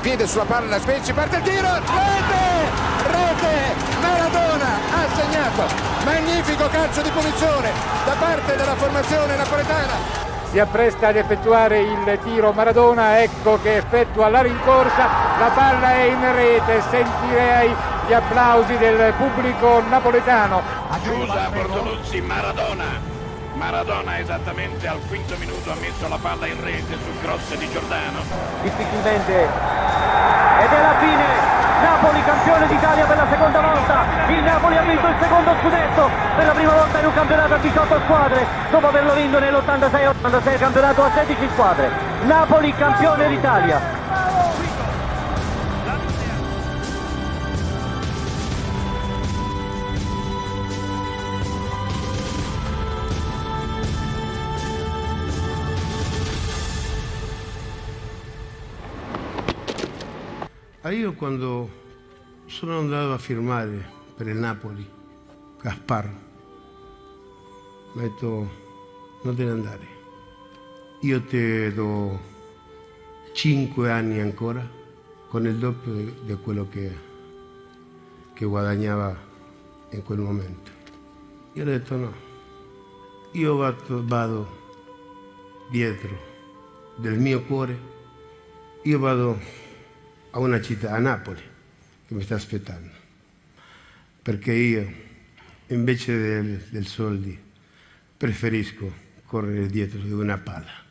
piede sulla palla Spezzi parte il tiro rete rete Maradona ha segnato magnifico calcio di punizione da parte della formazione napoletana si appresta ad effettuare il tiro Maradona, ecco che effettua la rincorsa, la palla è in rete, sentirei gli applausi del pubblico napoletano. Chiusa Bortoluzzi, Maradona. Maradona esattamente al quinto minuto ha messo la palla in rete sul cross di Giordano. Difficilmente ed è la fine Napoli campione d'Italia per la seconda volta, il Napoli ha vinto il secondo scudetto per la prima volta in un campionato a 18 squadre, dopo averlo vinto nell'86-86 campionato a 16 squadre. Napoli campione d'Italia. Ah, io quando sono andato a firmare per il Napoli, Gaspar. Mi ha detto non te ne andare, io ti do cinque anni ancora con il doppio di quello che, che guadagnava in quel momento. Io ho detto no, io vado, vado dietro del mio cuore, io vado a una città, a Napoli, che mi sta aspettando. Perché io, invece del, del soldi, preferisco correre dietro di una palla.